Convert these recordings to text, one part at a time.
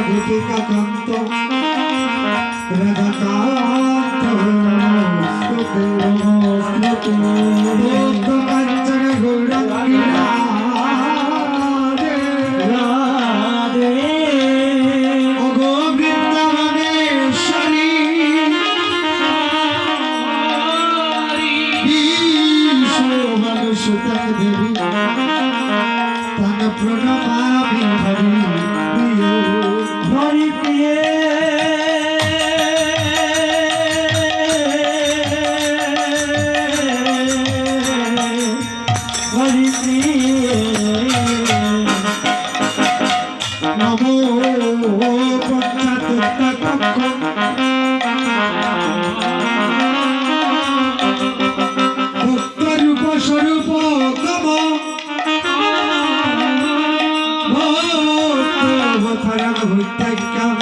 গোপিকা কান্ত রাধাকান্ত নমস্তুতে নমস্তুতে কাঞ্চন গৌরাঙ্গী রাধে রাধে অগো বৃন্দাবনেশ্বরী বিশ্বভানুসুতা দেবী তন প্রণমামি হরি প্রিয় হরি প্রিয়ে হরি প্রিয়ে をこよぶ二人顔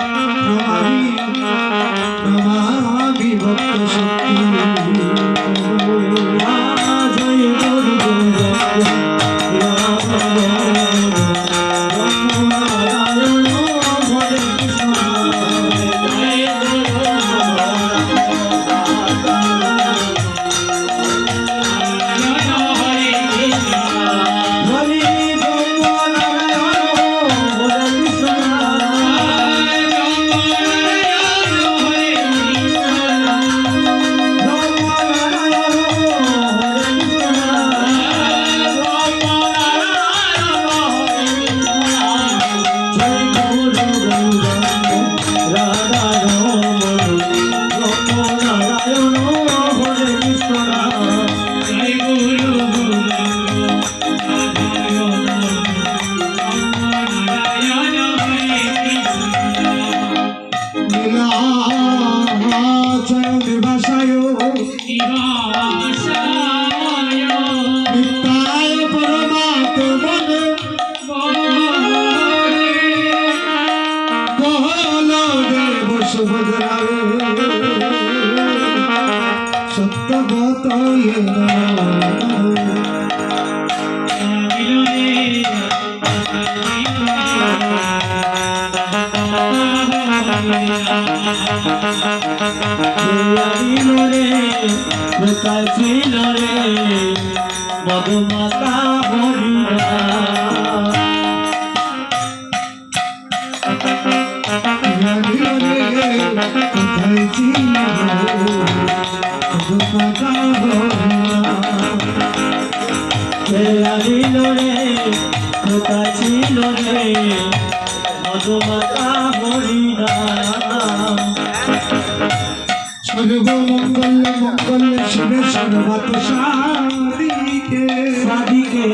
নীলাচল নিবাসায় নিত্যায় পরমাত্মনে ছিল রে মধুমাতা হরিণা ছিল রে মধুমাতা সর্বমঙ্গল মঙ্গল শিবে সর্বত সাদিকে সাদিকে।